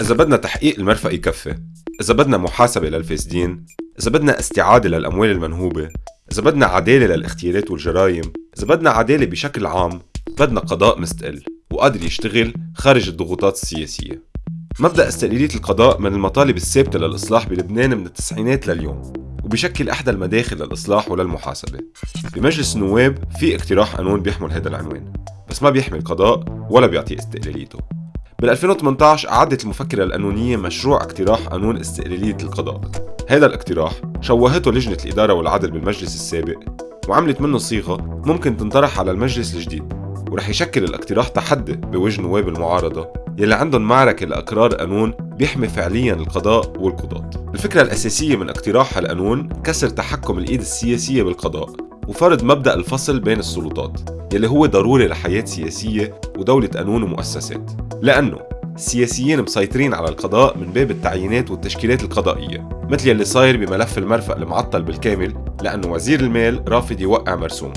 إذا بدنا تحقيق المرفق يكفي إذا بدنا محاسبة للفاسدين إذا بدنا استعادة للأموال المنهوبة إذا بدنا عدالة للاغتيالات والجرائم إذا بدنا عدالة بشكل عام بدنا قضاء مستقل وقادر يشتغل خارج الضغوطات السياسية. مبدأ استقلالية القضاء من المطالب الثابتة للإصلاح بلبنان من التسعينات لليوم وبشكل إحدى المداخل للإصلاح وللمحاسبة. بمجلس النواب في اقتراح قانون بيحمل هذا العنوان بس ما بيحمل قضاء ولا بيعطي استقلاليته. بال 2018 أعدت المفكرة القانونية مشروع اقتراح قانون استقلالية القضاء. هذا الاقتراح شوهته لجنة الإدارة والعدل بالمجلس السابق. وعملت منه صيغة ممكن تنطرح على المجلس الجديد ورح يشكل الاقتراح تحدي بوجه نواب المعارضة يلي عندهم معركة لإقرار قانون بيحمي فعليا القضاء والقضاة. الفكرة الأساسية من اقتراح القانون كسر تحكم الإيد السياسية بالقضاء وفرض مبدأ الفصل بين السلطات. يلي هو ضروري لحياة سياسية ودولة قانون ومؤسسات. لأنه السياسيين مسيطرين على القضاء من باب التعيينات والتشكيلات القضائية مثل يلي صاير بملف المرفق المعطل بالكامل لأنه وزير المال رافض يوقع مرسوم.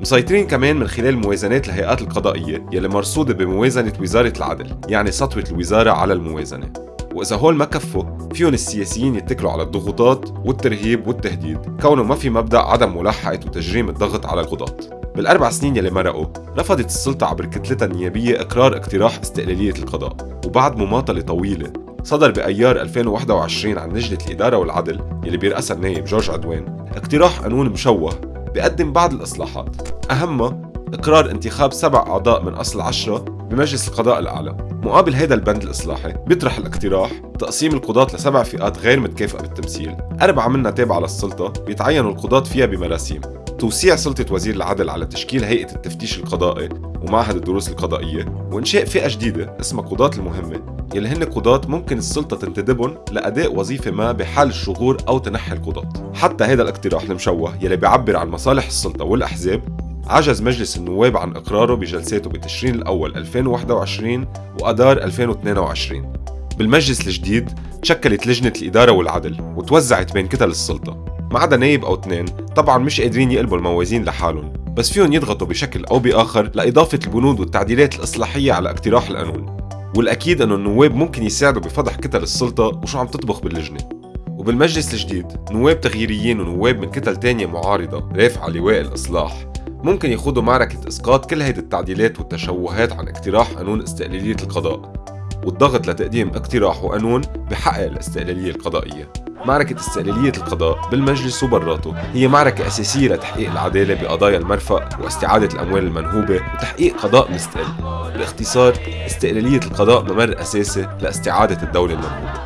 مسيطرين كمان من خلال موازنات الهيئات القضائية يلي مرصودة بموازنة وزارة العدل يعني سطوة الوزارة على الموازنة. وإذا هول ما كفوا فيهم السياسيين يتكلوا على الضغوطات والترهيب والتهديد كونه ما في مبدأ عدم ملاحقة وتجريم الضغط على القضاة. بالأربع سنين يلي مرقوا رفضت السلطة عبر كتلتها النيابية إقرار اقتراح استقلالية القضاء وبعد مماطلة طويلة. صدر بأيار 2021 عن لجنة الإدارة والعدل يلي بيرأسها النايب جورج عدوان اقتراح قانون مشوه بيقدم بعض الإصلاحات. أهمها إقرار انتخاب سبع أعضاء من أصل عشرة بمجلس القضاء الأعلى. مقابل هذا البند الإصلاحي بيطرح الاقتراح تقسيم القضاة لسبع فئات غير متكافئة بالتمثيل. أربعة منها تابعة للسلطة بيتعينوا القضاة فيها بمراسيم. توسيع سلطة وزير العدل على تشكيل هيئة التفتيش القضائي ومعهد الدروس القضائية وإنشاء فئة جديدة اسمها قضاة المهمة. يلي هن قضاة ممكن السلطة تنتدبهم لأداء وظيفة ما بحال الشغور أو تنحي القضاة. حتى هذا الاقتراح المشوه يلي بيعبر عن مصالح السلطة والأحزاب عجز مجلس النواب عن إقراره بجلساته بتشرين الأول 2021 وأدار 2022 بالمجلس الجديد تشكلت لجنة الإدارة والعدل وتوزعت بين كتل السلطة. ما عدا نايب أو اثنين طبعا مش قادرين يقلبوا الموازين لحالهم بس فيهم يضغطوا بشكل أو بآخر لإضافة البنود والتعديلات الإصلاحية على اقتراح القانون. والأكيد أنه النواب ممكن يساعدوا بفضح كتل السلطة وشو عم تطبخ باللجنة. وبالمجلس الجديد نواب تغييريين ونواب من كتل تانية معارضة رافعة لواء الإصلاح ممكن يخوضوا معركة إسقاط كل هيدي التعديلات والتشوهات عن اقتراح قانون استقلالية القضاء. والضغط لتقديم اقتراح وقانون بحقق الاستقلالية القضائية. معركة استقلالية القضاء بالمجلس وبراته هي معركة أساسية لتحقيق العدالة بقضايا المرفق واستعادة الأموال المنهوبة وتحقيق قضاء مستقل باختصار استقلالية القضاء ممر أساسي لاستعادة الدولة المنهوبة.